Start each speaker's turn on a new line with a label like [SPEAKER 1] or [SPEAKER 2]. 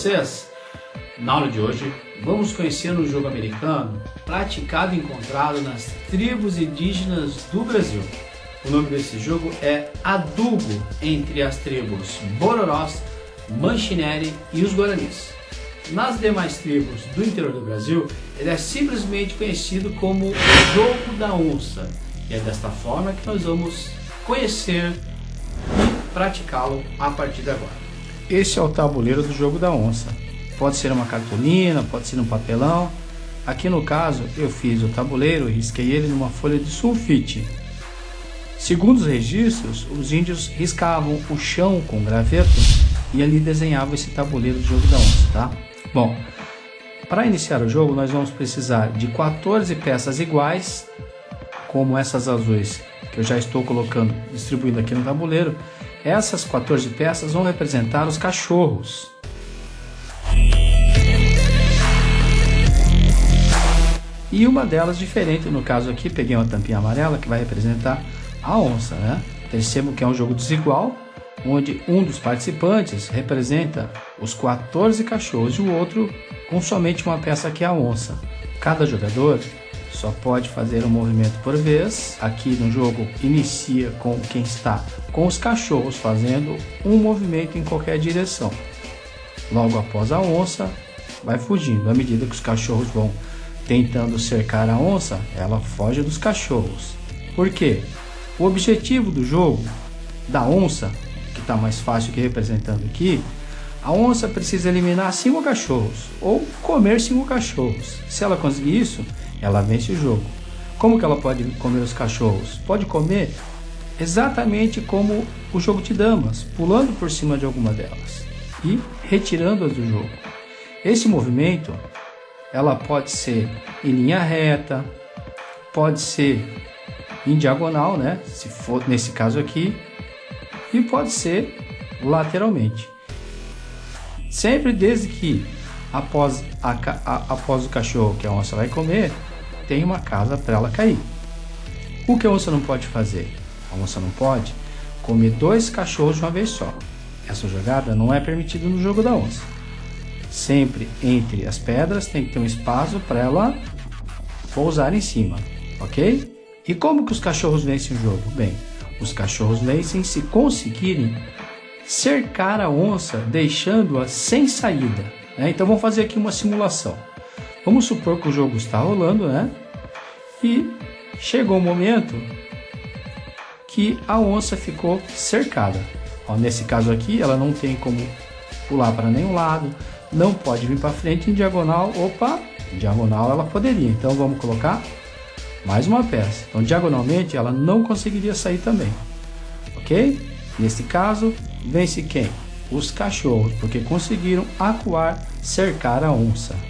[SPEAKER 1] vocês? Na aula de hoje, vamos conhecer um jogo americano praticado e encontrado nas tribos indígenas do Brasil. O nome desse jogo é Adubo, entre as tribos Bororós, Manchineri e os Guaranis. Nas demais tribos do interior do Brasil, ele é simplesmente conhecido como o Jogo da Onça. E é desta forma que nós vamos conhecer e praticá-lo a partir de agora.
[SPEAKER 2] Esse é o tabuleiro do Jogo da Onça. Pode ser uma cartolina, pode ser um papelão. Aqui no caso, eu fiz o tabuleiro e risquei ele numa folha de sulfite Segundo os registros, os índios riscavam o chão com graveto e ali desenhavam esse tabuleiro de jogo da onça, tá? Bom, para iniciar o jogo nós vamos precisar de 14 peças iguais, como essas azuis que eu já estou colocando, distribuindo aqui no tabuleiro. Essas 14 peças vão representar os cachorros. E uma delas diferente, no caso aqui, peguei uma tampinha amarela que vai representar a onça, né? Percebam que é um jogo desigual, onde um dos participantes representa os 14 cachorros e o outro com somente uma peça que é a onça. Cada jogador só pode fazer um movimento por vez. Aqui no jogo inicia com quem está com os cachorros fazendo um movimento em qualquer direção. Logo após a onça, vai fugindo. À medida que os cachorros vão tentando cercar a onça, ela foge dos cachorros. Por quê? O objetivo do jogo, da onça, que está mais fácil que representando aqui, a onça precisa eliminar cinco cachorros ou comer cinco cachorros. Se ela conseguir isso, ela vence o jogo. Como que ela pode comer os cachorros? Pode comer exatamente como o jogo de damas, pulando por cima de alguma delas e retirando-as do jogo. Esse movimento, ela pode ser em linha reta, pode ser em diagonal, né? Se for nesse caso aqui, e pode ser lateralmente. Sempre desde que após, a, a, após o cachorro que a onça vai comer, tem uma casa para ela cair. O que a onça não pode fazer? A onça não pode comer dois cachorros de uma vez só. Essa jogada não é permitida no jogo da onça. Sempre entre as pedras tem que ter um espaço para ela pousar em cima, ok? E como que os cachorros vencem o jogo? Bem, os cachorros vencem se conseguirem cercar a onça, deixando-a sem saída. Né? Então vamos fazer aqui uma simulação. Vamos supor que o jogo está rolando, né? E chegou o um momento que a onça ficou cercada. Ó, nesse caso aqui, ela não tem como pular para nenhum lado, não pode vir para frente em diagonal. Opa, em diagonal ela poderia. Então vamos colocar mais uma peça. Então, diagonalmente, ela não conseguiria sair também. Ok? Neste caso, vence quem? Os cachorros, porque conseguiram acuar, cercar a onça.